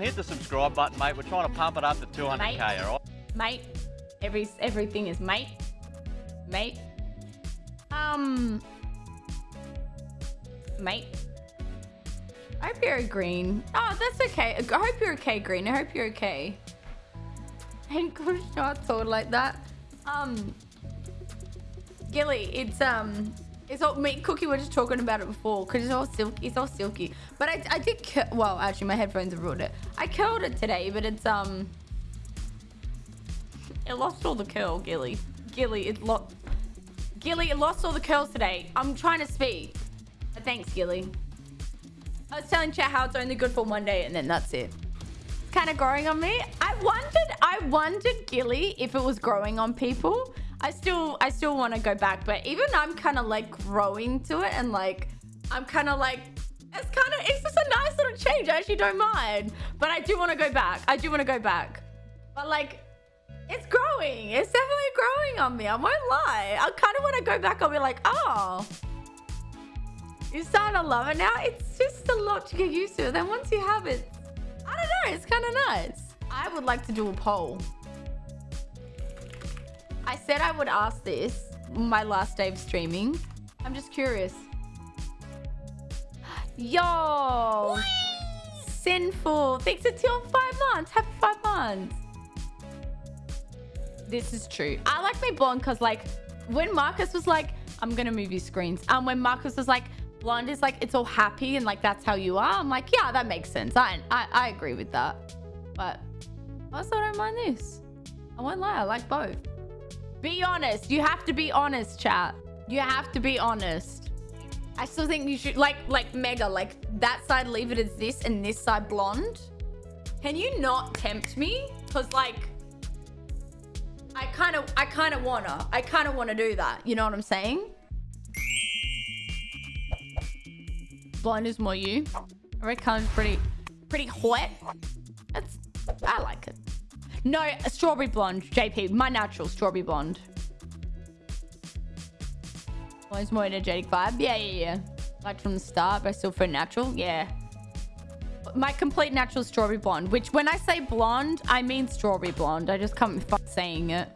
Hit the subscribe button, mate. We're trying to pump it up to 200k, Mate. alright? mate. Every everything is mate, mate. Um, mate. I hope you're green. Oh, that's okay. I hope you're okay, green. I hope you're okay. Ain't good not told like that. Um, Gilly, it's um, it's all me. Cookie, we're just talking about it before because it's all silky. It's all silky. But I, I did. Well, actually, my headphones have ruined it. I curled it today, but it's um. It lost all the curl, Gilly. Gilly, it lost. Gilly, it lost all the curls today. I'm trying to speak. But thanks, Gilly. I was telling chat how it's only good for one day, and then that's it. Kind of growing on me. I wondered. I wondered, Gilly, if it was growing on people. I still, I still want to go back, but even I'm kind of like growing to it, and like, I'm kind of like, it's kind of, it's just a nice little change. I actually don't mind, but I do want to go back. I do want to go back, but like. It's growing. It's definitely growing on me. I won't lie. I kind of want to go back. I'll be like, oh, you're starting to love it now. It's just a lot to get used to. Then once you have it, don't know. It's kind of nice. I would like to do a poll. I said I would ask this my last day of streaming. I'm just curious. Yo, sinful. Thanks to till five months. Happy five months. This is true. I like my blonde because like when Marcus was like, I'm gonna move your screens. Um, when Marcus was like, blonde is like it's all happy and like that's how you are. I'm like, yeah, that makes sense. I I, I agree with that. But I also don't mind this. I won't lie, I like both. Be honest. You have to be honest, chat. You have to be honest. I still think you should like like mega like that side leave it as this and this side blonde. Can you not tempt me? Cause like I kind of I kind of wanna I kind of wanna do that. You know what I'm saying? Blonde is more you. Red color's pretty pretty hot. That's I like it. No, strawberry blonde, JP. My natural strawberry blonde. Always more energetic vibe. Yeah, yeah, yeah. Like from the start, but I still for natural. Yeah. My complete natural strawberry blonde, which when I say blonde, I mean strawberry blonde. I just can't be saying it.